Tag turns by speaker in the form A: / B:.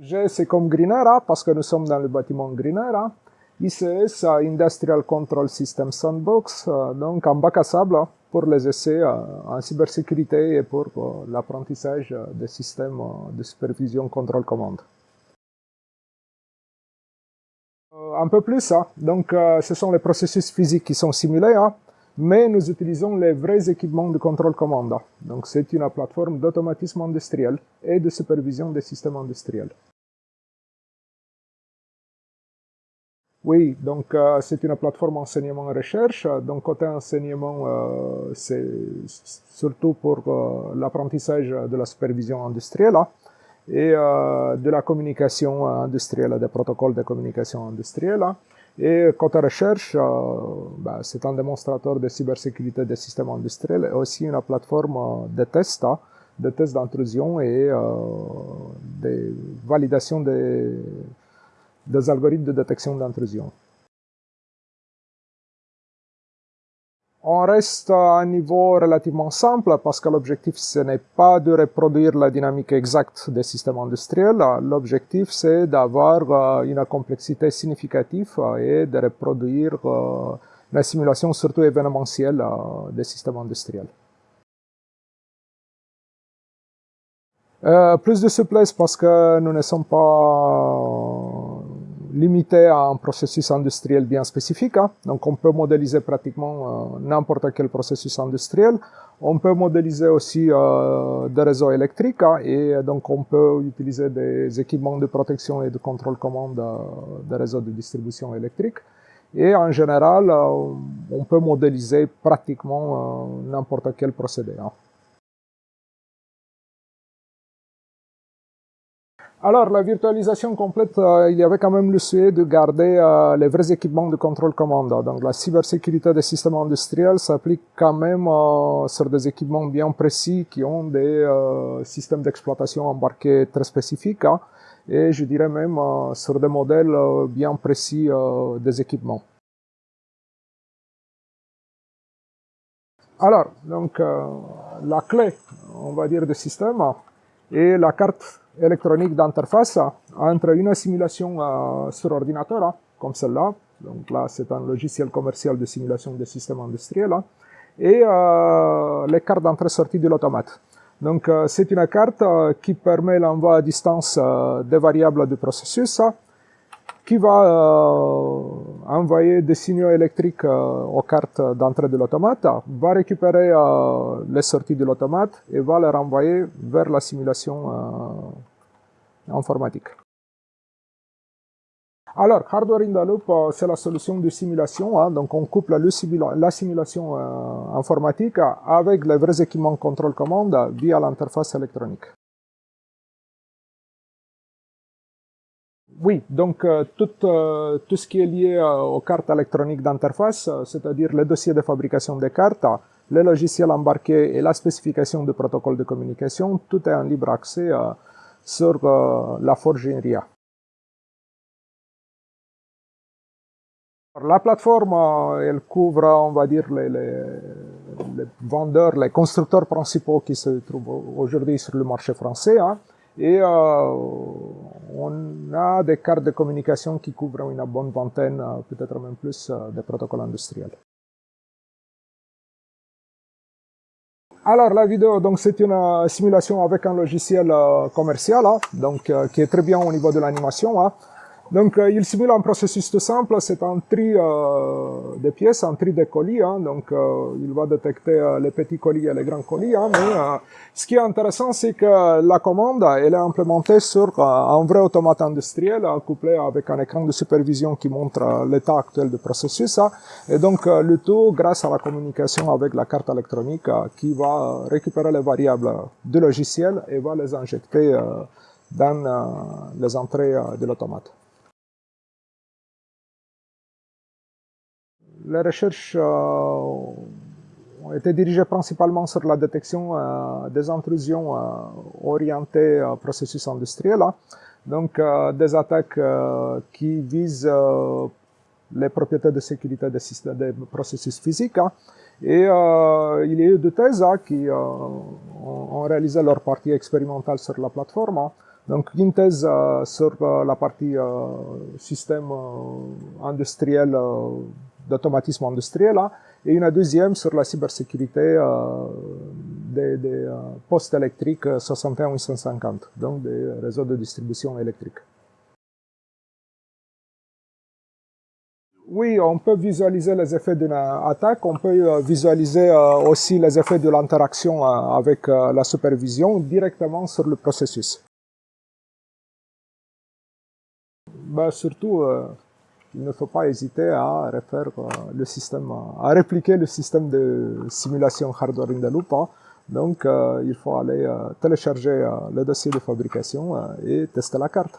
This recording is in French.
A: G, c'est comme Greenera, parce que nous sommes dans le bâtiment Greenera. ICS, Industrial Control System Sandbox, euh, donc en bac à sable pour les essais euh, en cybersécurité et pour euh, l'apprentissage des systèmes de supervision contrôle-commande. Un peu plus, hein. donc ce sont les processus physiques qui sont simulés, hein. Mais nous utilisons les vrais équipements de contrôle-commande. Donc c'est une plateforme d'automatisme industriel et de supervision des systèmes industriels. Oui, donc euh, c'est une plateforme enseignement-recherche. Donc côté enseignement, euh, c'est surtout pour euh, l'apprentissage de la supervision industrielle et de la communication industrielle, des protocoles de communication industrielle. Et côté recherche, bah, c'est un démonstrateur de cybersécurité des systèmes industriels et aussi une plateforme de tests, hein, de tests d'intrusion et de validation des des algorithmes de détection d'intrusion. On reste à un niveau relativement simple parce que l'objectif ce n'est pas de reproduire la dynamique exacte des systèmes industriels. L'objectif c'est d'avoir euh, une complexité significative et de reproduire euh, la simulation surtout événementielle euh, des systèmes industriels. plus de souplesse parce que nous ne sommes pas limité à un processus industriel bien spécifique. Hein. Donc on peut modéliser pratiquement euh, n'importe quel processus industriel. On peut modéliser aussi euh, des réseaux électriques hein, et donc on peut utiliser des équipements de protection et de contrôle commande euh, des réseaux de distribution électrique. Et en général, on peut modéliser pratiquement n'importe quel procédé. Hein. Alors, la virtualisation complète, euh, il y avait quand même le souhait de garder euh, les vrais équipements de contrôle commande. Donc, la cybersécurité des systèmes industriels s'applique quand même euh, sur des équipements bien précis qui ont des systèmes d'exploitation embarqués très spécifiques. Hein, et je dirais même sur des modèles bien précis des équipements. Alors, donc, la clé, on va dire, du système est la carte électronique d'interface entre une simulation euh, sur ordinateur, comme celle-là. Donc là, c'est un logiciel commercial de simulation des systèmes industriels. Et euh, les cartes d'entrée-sortie de l'automate. Donc euh, c'est une carte qui permet l'envoi à distance des variables du processus qui va euh, envoyer des signaux électriques euh, aux cartes d'entrée de l'automate, va récupérer euh, les sorties de l'automate et va les renvoyer vers la simulation informatique. Alors, Hardware in the Loop, c'est la solution de simulation. Hein, donc, on couple la simulation informatique avec les vrais équipements contrôle-commande via l'interface électronique. Oui, donc euh, tout, euh, tout, ce qui est lié euh, aux cartes électroniques d'interface, c'est-à-dire les dossiers de fabrication des cartes, les logiciels embarqués et la spécification du protocole de communication, tout est en libre accès sur la Forge INRIA. La plateforme, elle couvre, on va dire, les vendeurs, les constructeurs principaux qui se trouvent aujourd'hui sur le marché français. Hein, et on a des cartes de communication qui couvrent une bonne vingtaine, euh, peut-être même plus, euh, de protocoles industriels. Alors la vidéo, c'est une euh, simulation avec un logiciel commercial, hein, donc qui est très bien au niveau de l'animation. Hein. Donc, euh, il simule un processus tout simple, c'est un tri euh, de pièces, un tri de colis. Hein, donc, euh, il va détecter euh, les petits colis et les grands colis. Hein, mais ce qui est intéressant, c'est que la commande, elle est implémentée sur un vrai automate industriel, couplé avec un écran de supervision qui montre l'état actuel du processus. Hein, et donc, le tout grâce à la communication avec la carte électronique qui va récupérer les variables du logiciel et va les injecter dans les entrées de l'automate. Les recherches euh, ont été dirigées principalement sur la détection euh, des intrusions euh, orientées au processus industriel, hein. donc des attaques qui visent les propriétés de sécurité des, processus physiques. Hein. Et il y a eu deux thèses hein, qui ont, réalisé leur partie expérimentale sur la plateforme. Donc une thèse sur la partie système industriel, d'automatisme industriel, hein, et une deuxième sur la cybersécurité des, des postes électriques 61850, donc des réseaux de distribution électrique. Oui, on peut visualiser les effets d'une attaque, on peut euh, visualiser euh, aussi les effets de l'interaction euh, avec la supervision directement sur le processus. Ben, surtout, il ne faut pas hésiter à refaire le système, à répliquer le système de simulation hardware in the loop. Hein. Donc, il faut aller télécharger le dossier de fabrication et tester la carte.